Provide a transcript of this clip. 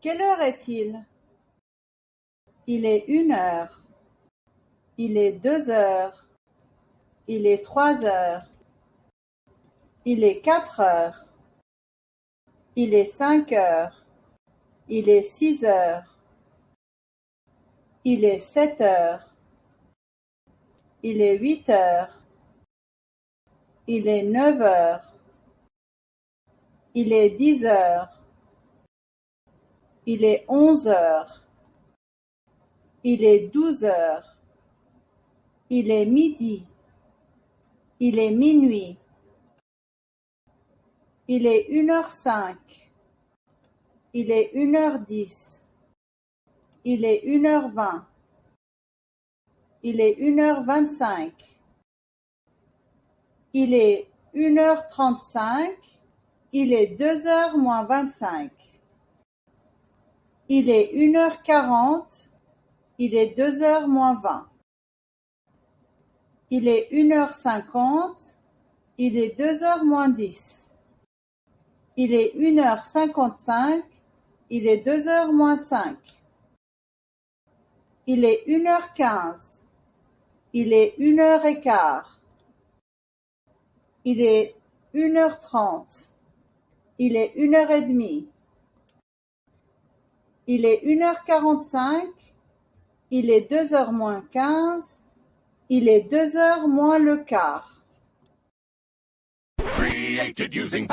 Quelle heure est-il? Il est une heure. Il est deux heures. Il est trois heures. Il est quatre heures. Il est cinq heures. Il est six heures. Il est sept heures. Il est huit heures. Il est neuf heures. Il est dix heures. Il est onze heures. Il est douze heures. Il est midi. Il est minuit. Il est une heure cinq. Il est une heure dix. Il est une heure vingt. Il est une heure vingt-cinq. Il est une heure trente-cinq. Il est deux heures moins vingt-cinq. Il est une heure quarante. Il est deux heures moins vingt. Il est une heure cinquante. Il est deux heures moins dix. Il est une heure cinquante-cinq. Il est deux heures moins cinq. Il est une heure quinze. Il est une heure et quart. Il est une heure trente. Il est une heure et demie. Il est une heure quarante-cinq. Il est deux heures moins quinze. Il est deux heures moins le quart. Created using.